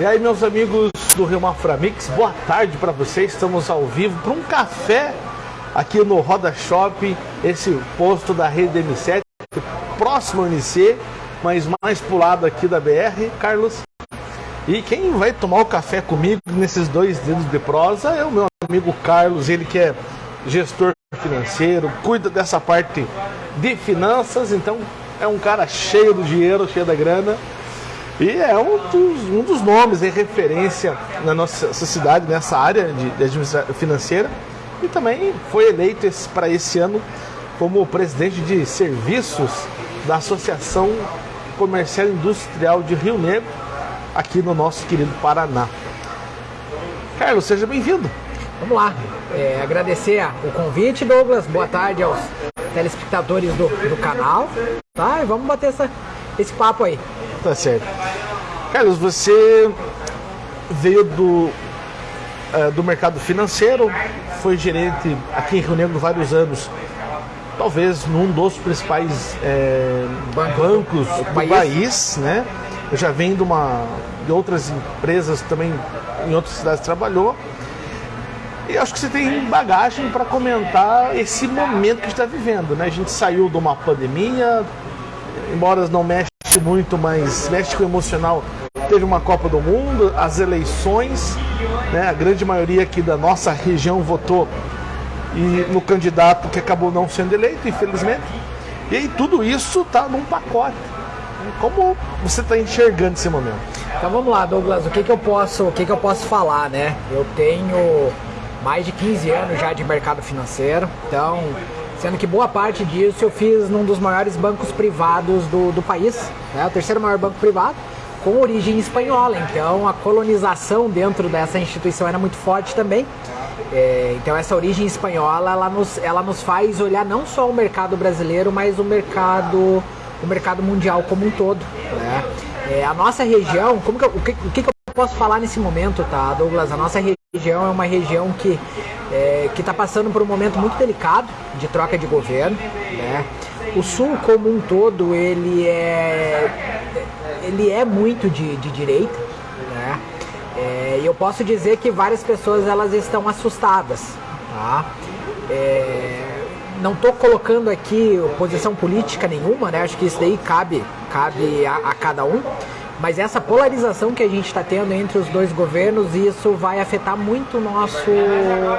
E aí, meus amigos do Rio Maframix, boa tarde para vocês. Estamos ao vivo para um café aqui no Roda Shopping, esse posto da rede M7, próximo ao NC, mas mais pro lado aqui da BR, Carlos. E quem vai tomar o café comigo nesses dois dedos de prosa é o meu amigo Carlos, ele que é gestor financeiro, cuida dessa parte de finanças, então é um cara cheio do dinheiro, cheio da grana. E é um dos, um dos nomes em referência na nossa cidade, nessa área de, de administração financeira. E também foi eleito para esse ano como presidente de serviços da Associação Comercial Industrial de Rio Negro, aqui no nosso querido Paraná. Carlos, seja bem-vindo. Vamos lá. É, agradecer o convite, Douglas. Boa tarde aos telespectadores do, do canal. Tá? E vamos bater essa, esse papo aí. Tá certo. Carlos, você veio do, uh, do mercado financeiro, foi gerente aqui em Rio Negro vários anos, talvez num dos principais é, bancos do, país. país, né? Eu já venho de, uma, de outras empresas também, em outras cidades trabalhou. E acho que você tem bagagem para comentar esse momento que está vivendo, né? A gente saiu de uma pandemia, embora não mexa muito, mas mexe com o emocional. Teve uma Copa do Mundo, as eleições, né? A grande maioria aqui da nossa região votou e no candidato que acabou não sendo eleito, infelizmente. E aí tudo isso está num pacote. Como você está enxergando esse momento? Então vamos lá, Douglas, o que, que eu posso, o que, que eu posso falar, né? Eu tenho mais de 15 anos já de mercado financeiro, então sendo que boa parte disso eu fiz num dos maiores bancos privados do, do país, né, o terceiro maior banco privado, com origem espanhola, então a colonização dentro dessa instituição era muito forte também. É, então essa origem espanhola ela nos, ela nos faz olhar não só o mercado brasileiro, mas o mercado, o mercado mundial como um todo. Né? É, a nossa região, como que eu, o, que, o que eu posso falar nesse momento, tá, Douglas? A nossa região é uma região que é, que está passando por um momento muito delicado de troca de governo. Né? O Sul como um todo ele é, ele é muito de, de direita. Né? É, eu posso dizer que várias pessoas elas estão assustadas. Tá? É, não estou colocando aqui posição política nenhuma, né? acho que isso daí cabe, cabe a, a cada um. Mas essa polarização que a gente está tendo entre os dois governos, isso vai afetar muito nosso,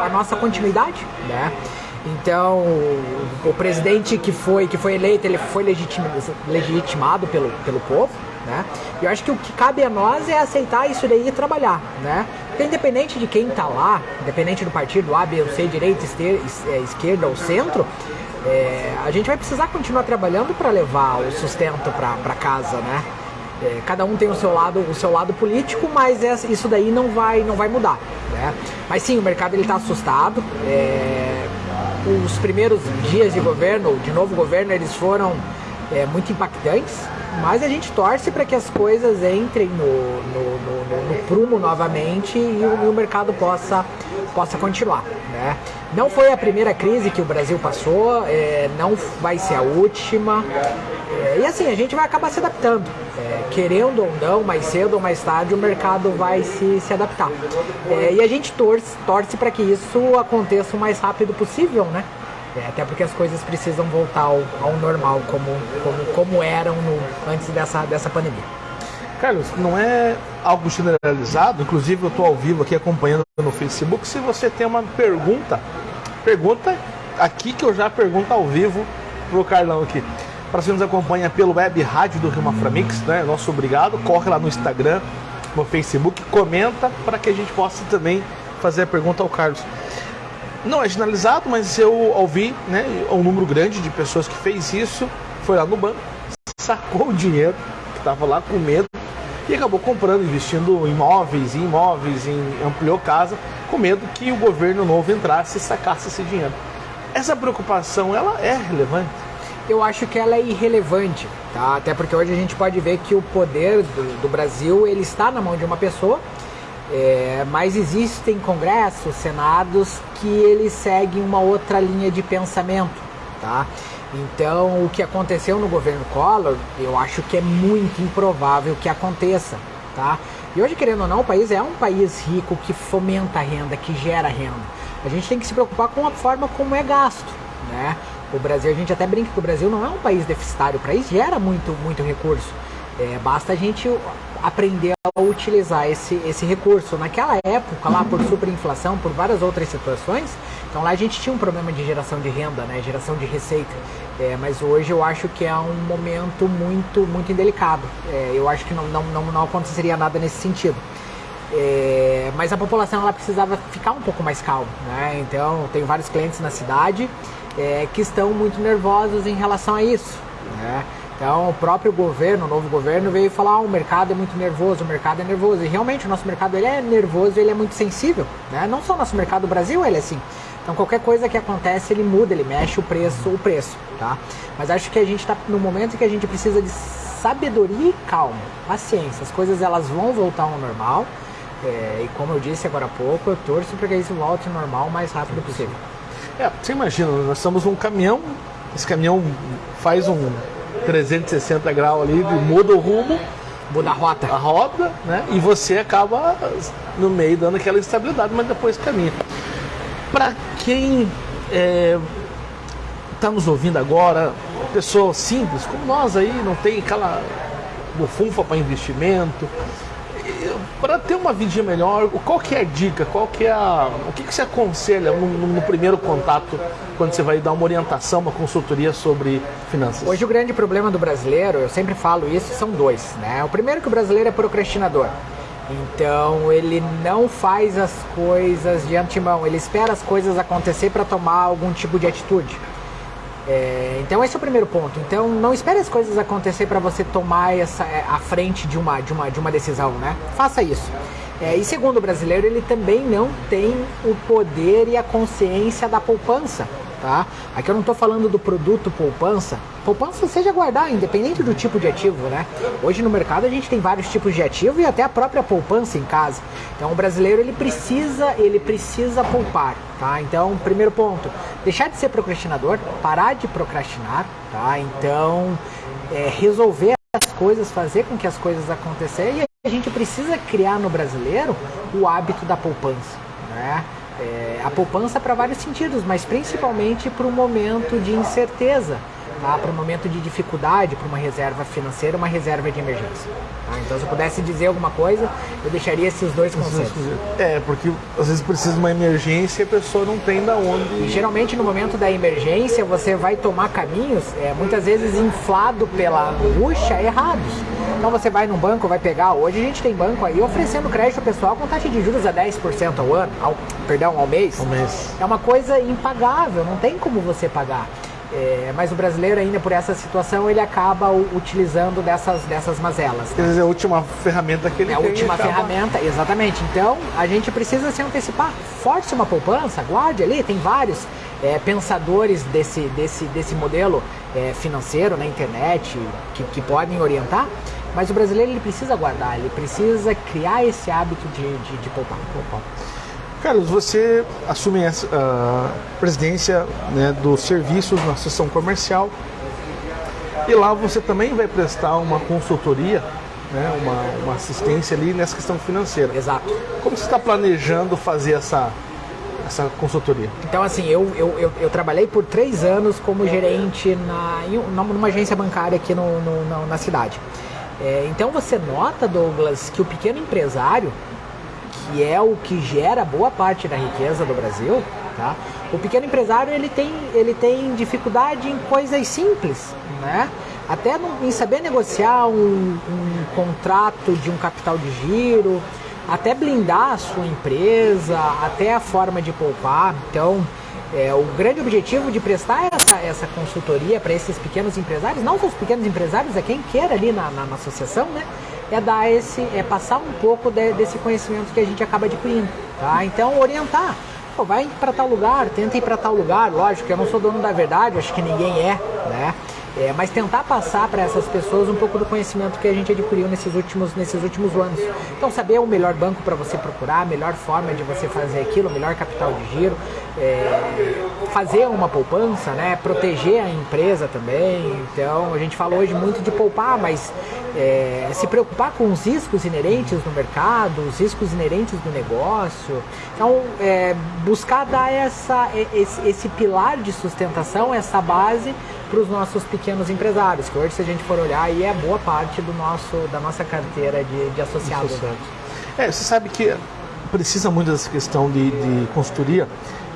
a nossa continuidade, né? Então, o presidente que foi, que foi eleito, ele foi legitimado pelo, pelo povo, né? E eu acho que o que cabe a nós é aceitar isso daí e trabalhar, né? Porque independente de quem está lá, independente do partido A, B ou C, direita, é, esquerda ou centro, é, a gente vai precisar continuar trabalhando para levar o sustento para casa, né? É, cada um tem o seu lado, o seu lado político, mas isso daí não vai, não vai mudar. Né? Mas sim, o mercado está assustado. É, os primeiros dias de governo, de novo governo, eles foram é, muito impactantes. Mas a gente torce para que as coisas entrem no, no, no, no prumo novamente e o, e o, mercado possa, possa continuar. Né? Não foi a primeira crise que o Brasil passou, é, não vai ser a última. É, e assim, a gente vai acabar se adaptando. É, querendo ou não, mais cedo ou mais tarde, o mercado vai se, se adaptar. É, e a gente torce, torce para que isso aconteça o mais rápido possível, né? É, até porque as coisas precisam voltar ao, ao normal, como, como, como eram no, antes dessa, dessa pandemia. Carlos, não é algo generalizado, inclusive eu estou ao vivo aqui acompanhando no Facebook. Se você tem uma pergunta, pergunta aqui que eu já pergunto ao vivo pro Carlão aqui. Para você nos acompanha pelo web rádio do Rio Maframix, né? Nosso obrigado. Corre lá no Instagram, no Facebook, comenta para que a gente possa também fazer a pergunta ao Carlos. Não é generalizado, mas eu ouvi, né, um número grande de pessoas que fez isso, foi lá no banco, sacou o dinheiro, que estava lá com medo, e acabou comprando, investindo em imóveis, em imóveis, em ampliou casa, com medo que o governo novo entrasse e sacasse esse dinheiro. Essa preocupação, ela é relevante? Eu acho que ela é irrelevante, tá? Até porque hoje a gente pode ver que o poder do, do Brasil, ele está na mão de uma pessoa, é, mas existem congressos, senados que eles seguem uma outra linha de pensamento, tá? Então, o que aconteceu no governo Collor, eu acho que é muito improvável que aconteça, tá? E hoje, querendo ou não, o país é um país rico que fomenta a renda, que gera renda. A gente tem que se preocupar com a forma como é gasto, né? O Brasil, a gente até brinca que o Brasil não é um país deficitário, o país gera muito, muito recurso. É, basta a gente aprender a utilizar esse, esse recurso. Naquela época, lá por superinflação, por várias outras situações, então lá a gente tinha um problema de geração de renda, né, geração de receita. É, mas hoje eu acho que é um momento muito, muito indelicado. É, eu acho que não, não, não, não aconteceria nada nesse sentido. É, mas a população ela precisava ficar um pouco mais calma, né? Então tenho vários clientes na cidade é, que estão muito nervosos em relação a isso, né? Então o próprio governo, o novo governo veio falar, ah, o mercado é muito nervoso, o mercado é nervoso. E realmente o nosso mercado ele é nervoso, ele é muito sensível, né? Não só o nosso mercado do Brasil, ele é assim. Então qualquer coisa que acontece, ele muda, ele mexe o preço, o preço, tá? Mas acho que a gente está no momento que a gente precisa de sabedoria e calma, paciência. As coisas elas vão voltar ao normal. É, e como eu disse agora há pouco, eu torço para que isso volte ao normal o mais rápido possível. É, você imagina, nós estamos num caminhão, esse caminhão faz um 360 graus ali, muda o rumo, muda a rota. A roda, né? E você acaba no meio dando aquela instabilidade, mas depois caminha. Para quem está é, nos ouvindo agora, pessoa simples como nós aí, não tem aquela bufunfa para investimento, para ter uma vidinha melhor, qual que é a dica? Qual que é a, o que, que você aconselha no, no, primeiro contato quando você vai dar uma orientação, uma consultoria sobre finanças? Hoje o grande problema do brasileiro, eu sempre falo isso, são dois. Né? O primeiro é que o brasileiro é procrastinador. Então ele não faz as coisas de antemão, ele espera as coisas acontecer para tomar algum tipo de atitude. É, então esse é o primeiro ponto. Então não espere as coisas acontecer para você tomar essa é, a frente de uma, de uma, de uma decisão, né? Faça isso. É, e segundo o brasileiro, ele também não tem o poder e a consciência da poupança tá? Aqui eu não estou falando do produto poupança. Poupança seja guardar, independente do tipo de ativo, né? Hoje no mercado a gente tem vários tipos de ativo e até a própria poupança em casa. Então o brasileiro ele precisa, ele precisa poupar, tá? Então, primeiro ponto, deixar de ser procrastinador, parar de procrastinar, tá? Então, é, resolver as coisas, fazer com que as coisas aconteçam e a gente precisa criar no brasileiro o hábito da poupança, né? É, a poupança para vários sentidos, mas principalmente para um momento de incerteza, tá? para um momento de dificuldade, para uma reserva financeira, uma reserva de emergência. Tá? Então, se eu pudesse dizer alguma coisa, eu deixaria esses dois conceitos. É, porque às vezes precisa de uma emergência e a pessoa não tem da onde. E, geralmente, no momento da emergência, você vai tomar caminhos, é, muitas vezes inflado pela angústia, errados. Então você vai num banco, vai pegar. Hoje a gente tem banco aí oferecendo crédito pessoal com taxa de juros a 10% ao ano, ao, perdão, ao mês. Ao mês. É uma coisa impagável, não tem como você pagar. É, mas o brasileiro ainda por essa situação ele acaba utilizando dessas, dessas mazelas. Quer dizer, a última ferramenta que ele é tem. É a última acaba... ferramenta, exatamente. Então a gente precisa se antecipar. Force uma poupança, guarde ali, tem vários é, pensadores desse, desse, desse modelo é, financeiro na internet que, que podem orientar. Mas o brasileiro ele precisa guardar, ele precisa criar esse hábito de, de, de poupar. poupar. Carlos, você assume a presidência né, dos serviços na seção comercial e lá você também vai prestar uma consultoria, né, uma, uma assistência ali nessa questão financeira. Exato. Como você está planejando fazer essa, essa consultoria? Então, assim, eu, eu, eu, eu, trabalhei por três anos como gerente na, numa agência bancária aqui no, no na cidade. É, então você nota, Douglas, que o pequeno empresário, que é o que gera boa parte da riqueza do Brasil, tá? O pequeno empresário ele tem, ele tem dificuldade em coisas simples, né? Até no, em saber negociar um, um contrato de um capital de giro, até blindar a sua empresa, até a forma de poupar. Então, é, o grande objetivo de prestar essa, essa consultoria para esses pequenos empresários, não só os pequenos empresários, é quem queira ali na, na, na, associação, né? É dar esse, é passar um pouco de, desse conhecimento que a gente acaba adquirindo, tá? Então orientar, Pô, vai para tal lugar, tenta ir para tal lugar, lógico, eu não sou dono da verdade, acho que ninguém é, né? É, mas tentar passar para essas pessoas um pouco do conhecimento que a gente adquiriu nesses últimos, nesses últimos anos. Então, saber o melhor banco para você procurar, a melhor forma de você fazer aquilo, o melhor capital de giro, é, fazer uma poupança, né? proteger a empresa também. Então a gente fala hoje muito de poupar, mas é, se preocupar com os riscos inerentes no mercado, os riscos inerentes do negócio. Então é, buscar dar essa, esse, esse pilar de sustentação, essa base para os nossos pequenos empresários, que hoje se a gente for olhar aí é boa parte do nosso, da nossa carteira de, de associados. É, você sabe que precisa muito dessa questão de, de consultoria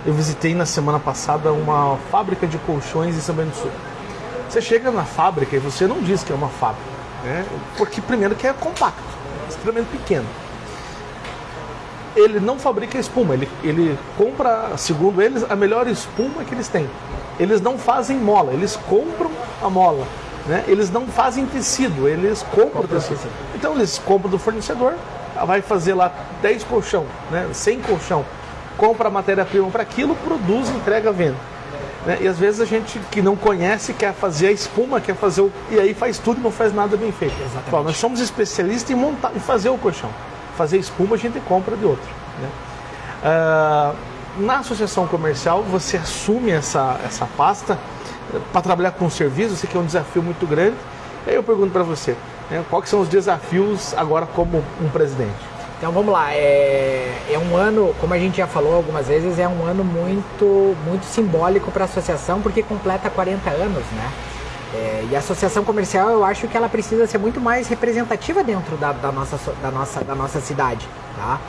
eu visitei na semana passada uma fábrica de colchões em São Bento do Sul. Você chega na fábrica e você não diz que é uma fábrica, né? porque primeiro que é compacto, extremamente pequeno. Ele não fabrica espuma, ele, ele compra, segundo eles, a melhor espuma que eles têm. Eles não fazem mola, eles compram a mola. Né? Eles não fazem tecido, eles compram o tecido. Então eles compram do fornecedor, vai fazer lá 10 colchão, né? 100 colchão compra a matéria-prima para aquilo, produz, entrega, venda. Né? E às vezes a gente que não conhece quer fazer a espuma, quer fazer o. E aí faz tudo e não faz nada bem feito. Exatamente. nós somos especialistas em montar em fazer o colchão. Fazer espuma a gente compra de outro. Né? Uh, na associação comercial você assume essa, essa pasta eh, para trabalhar com serviços, isso aqui é um desafio muito grande. E aí eu pergunto para você, né, quais são os desafios agora como um presidente? Então vamos lá, é, é um ano, como a gente já falou algumas vezes, é um ano muito, muito simbólico para a associação porque completa 40 anos, né? É, e a associação comercial eu acho que ela precisa ser muito mais representativa dentro da, da nossa, da, nossa, da nossa cidade, tá?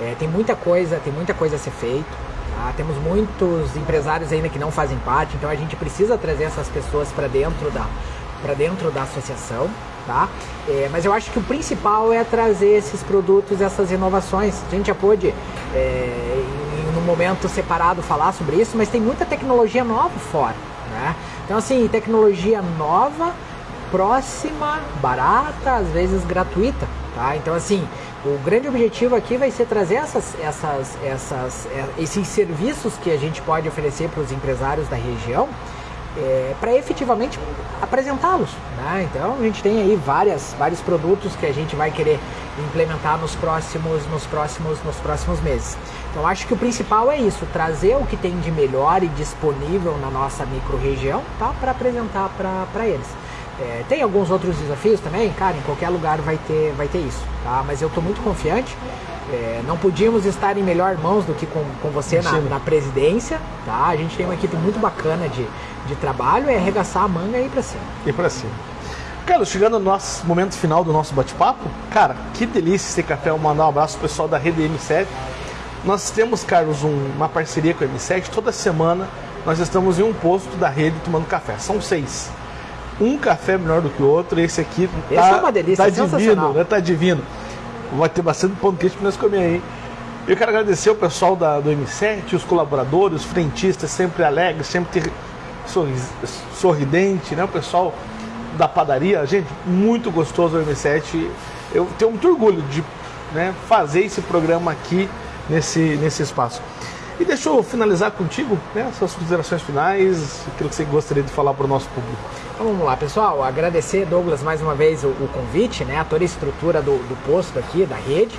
É, tem muita coisa, tem muita coisa a ser feita. Tá? Temos muitos empresários ainda que não fazem parte, então a gente precisa trazer essas pessoas para dentro da para dentro da associação tá? É, mas eu acho que o principal é trazer esses produtos, essas inovações. A gente já pôde, é, em, um momento separado, falar sobre isso, mas tem muita tecnologia nova fora, né? Então, assim, tecnologia nova, próxima, barata, às vezes gratuita, tá? Então, assim, o grande objetivo aqui vai ser trazer essas, essas, essas, é, esses serviços que a gente pode oferecer para os empresários da região, é, para efetivamente apresentá-los. Né? Então a gente tem aí várias, vários produtos que a gente vai querer implementar nos próximos, nos próximos, nos próximos meses. Então acho que o principal é isso, trazer o que tem de melhor e disponível na nossa micro-região tá? para apresentar para eles. É, tem alguns outros desafios também, cara, em qualquer lugar vai ter, vai ter isso, tá? Mas eu estou muito confiante. É, não podíamos estar em melhor mãos do que com, com você na, na, presidência, tá? A gente tem uma equipe muito bacana de, de trabalho, é arregaçar a manga e ir para cima. E para cima. Carlos, chegando no nosso momento final do nosso bate-papo, cara, que delícia esse café. Eu mandar um abraço pro pessoal da rede M7. Nós temos, Carlos, um, uma parceria com a M7. Toda semana nós estamos em um posto da rede tomando café. São seis. Um café melhor do que o outro. Esse aqui esse tá, é uma delícia, tá divino, né? Tá divino. Vai ter bastante pão quente para nós comer aí. Eu quero agradecer o pessoal da, do M7, os colaboradores, os frentistas, sempre alegres, sempre sorridente, né? O pessoal da padaria, gente, muito gostoso o M7. Eu tenho muito orgulho de né, fazer esse programa aqui nesse, nesse espaço. E deixa eu finalizar contigo, né, suas considerações finais, aquilo que você gostaria de falar para o nosso público. Então vamos lá, pessoal. Agradecer, Douglas, mais uma vez o, o convite, né, a toda a estrutura do, do posto aqui, da rede.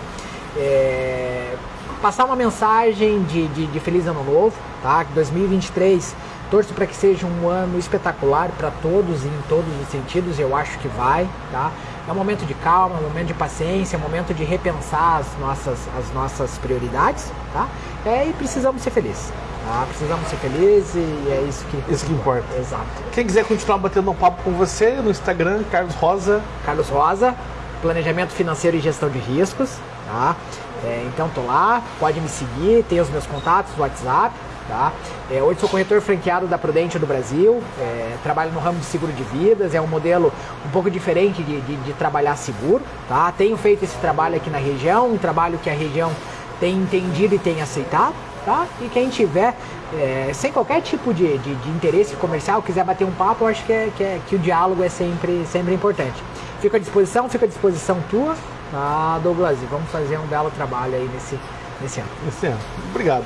É, passar uma mensagem de, de, de Feliz Ano Novo, tá? Que 2023 Torço para que seja um ano espetacular para todos e em todos os sentidos, eu acho que vai, tá? É um momento de calma, é um momento de paciência, é um momento de repensar as nossas, as nossas prioridades, tá? É, e precisamos ser felizes. Tá? Precisamos ser felizes e é isso que, isso que importa. Exato. Quem quiser continuar batendo um papo com você no Instagram, Carlos Rosa. Carlos Rosa, Planejamento Financeiro e Gestão de Riscos, tá? É, então tô lá, pode me seguir, tem os meus contatos, WhatsApp, Tá? É, hoje sou corretor franqueado da Prudente do Brasil, é, trabalho no ramo de seguro de vidas, é um modelo um pouco diferente de, de, de, trabalhar seguro. Tá? Tenho feito esse trabalho aqui na região, um trabalho que a região tem entendido e tem aceitado. Tá? E quem tiver, é, sem qualquer tipo de, de, de, interesse comercial, quiser bater um papo, eu acho que, é, que, é, que o diálogo é sempre, sempre importante. Fico à disposição, fico à disposição tua, tá, Douglas? E vamos fazer um belo trabalho aí nesse, nesse ano. Nesse ano. Obrigado.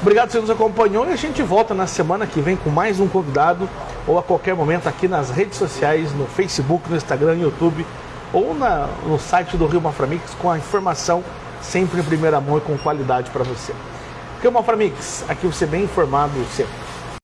Obrigado por você nos acompanhou e a gente volta na semana que vem com mais um convidado ou a qualquer momento aqui nas redes sociais, no Facebook, no Instagram, no YouTube ou na, no site do Rio Maframix com a informação sempre em primeira mão e com qualidade para você. Rio Mafra Mix, aqui você bem informado sempre.